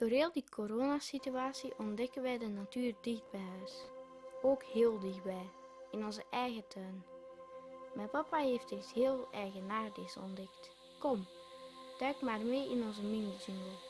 Door heel die coronasituatie ontdekken wij de natuur dicht bij huis. Ook heel dichtbij, in onze eigen tuin. Mijn papa heeft iets heel eigenaardigs ontdekt. Kom, duik maar mee in onze mini-jungle.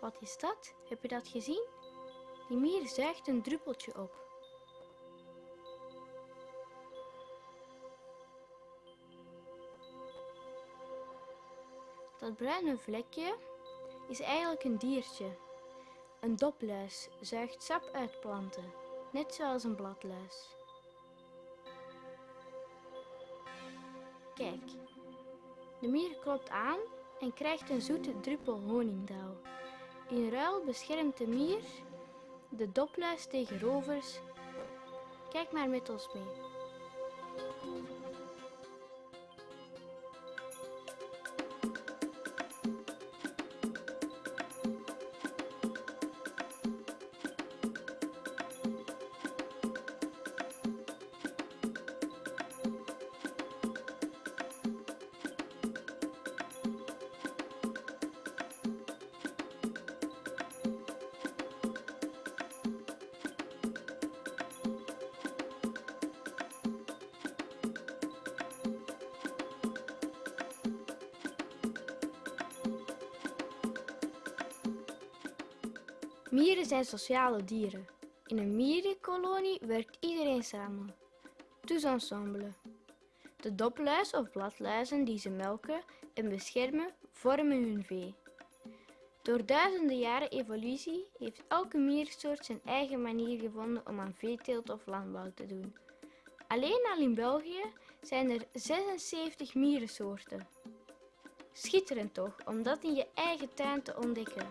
Wat is dat? Heb je dat gezien? Die mier zuigt een druppeltje op. Dat bruine vlekje is eigenlijk een diertje. Een dopluis zuigt sap uit planten, net zoals een bladluis. Kijk, de mier klopt aan en krijgt een zoete druppel honingdauw. In ruil beschermt de mier de dopluis tegen rovers. Kijk maar met ons mee. Mieren zijn sociale dieren. In een mierenkolonie werkt iedereen samen. Tous ensemble. De dopluis of bladluizen die ze melken en beschermen, vormen hun vee. Door duizenden jaren evolutie heeft elke miersoort zijn eigen manier gevonden om aan veeteelt of landbouw te doen. Alleen al in België zijn er 76 mierensoorten. Schitterend toch, om dat in je eigen tuin te ontdekken.